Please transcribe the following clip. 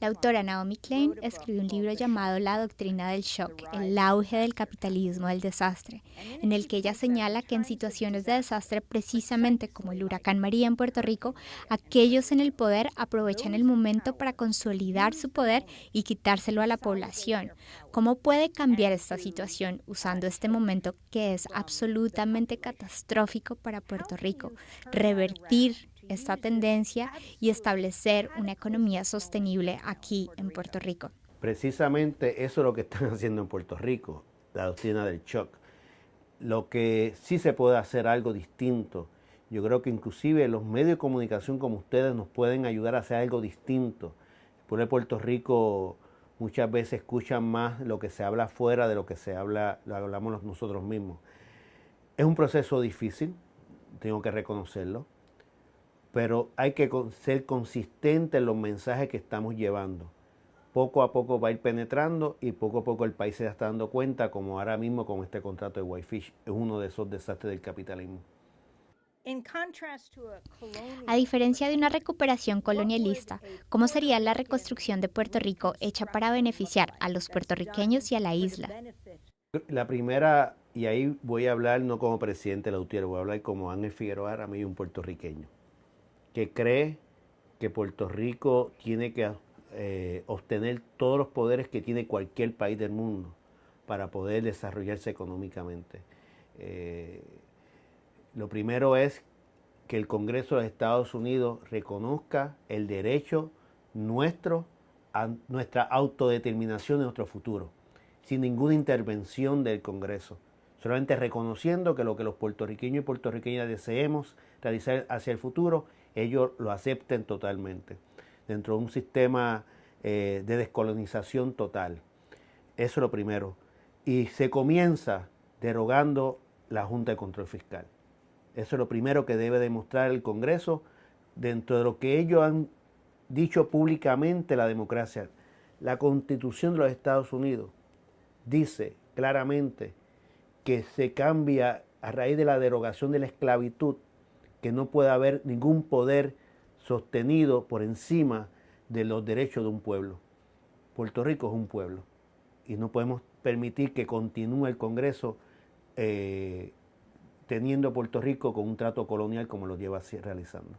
La autora Naomi Klein escribió un libro llamado La doctrina del shock, el auge del capitalismo del desastre, en el que ella señala que en situaciones de desastre, precisamente como el huracán María en Puerto Rico, aquellos en el poder aprovechan el momento para consolidar su poder y quitárselo a la población. ¿Cómo puede cambiar esta situación usando este momento que es absolutamente catastrófico para Puerto Rico? Revertir esta tendencia y establecer una economía sostenible aquí en Puerto Rico. Precisamente eso es lo que están haciendo en Puerto Rico, la doctrina del shock. Lo que sí se puede hacer algo distinto, yo creo que inclusive los medios de comunicación como ustedes nos pueden ayudar a hacer algo distinto. Por Puerto Rico muchas veces escuchan más lo que se habla afuera de lo que se habla, lo hablamos nosotros mismos. Es un proceso difícil, tengo que reconocerlo pero hay que ser consistente en los mensajes que estamos llevando. Poco a poco va a ir penetrando y poco a poco el país se está dando cuenta, como ahora mismo con este contrato de Whitefish, es uno de esos desastres del capitalismo. A diferencia de una recuperación colonialista, ¿cómo sería la reconstrucción de Puerto Rico hecha para beneficiar a los puertorriqueños y a la isla? La primera, y ahí voy a hablar no como presidente de la UTIER, voy a hablar como Ángel Figueroa, a mí un puertorriqueño que cree que Puerto Rico tiene que eh, obtener todos los poderes que tiene cualquier país del mundo para poder desarrollarse económicamente. Eh, lo primero es que el Congreso de Estados Unidos reconozca el derecho nuestro a nuestra autodeterminación de nuestro futuro, sin ninguna intervención del Congreso, solamente reconociendo que lo que los puertorriqueños y puertorriqueñas deseemos realizar hacia el futuro ellos lo acepten totalmente, dentro de un sistema eh, de descolonización total. Eso es lo primero. Y se comienza derogando la Junta de Control Fiscal. Eso es lo primero que debe demostrar el Congreso dentro de lo que ellos han dicho públicamente la democracia. La Constitución de los Estados Unidos dice claramente que se cambia a raíz de la derogación de la esclavitud que no puede haber ningún poder sostenido por encima de los derechos de un pueblo. Puerto Rico es un pueblo y no podemos permitir que continúe el Congreso eh, teniendo a Puerto Rico con un trato colonial como lo lleva realizando.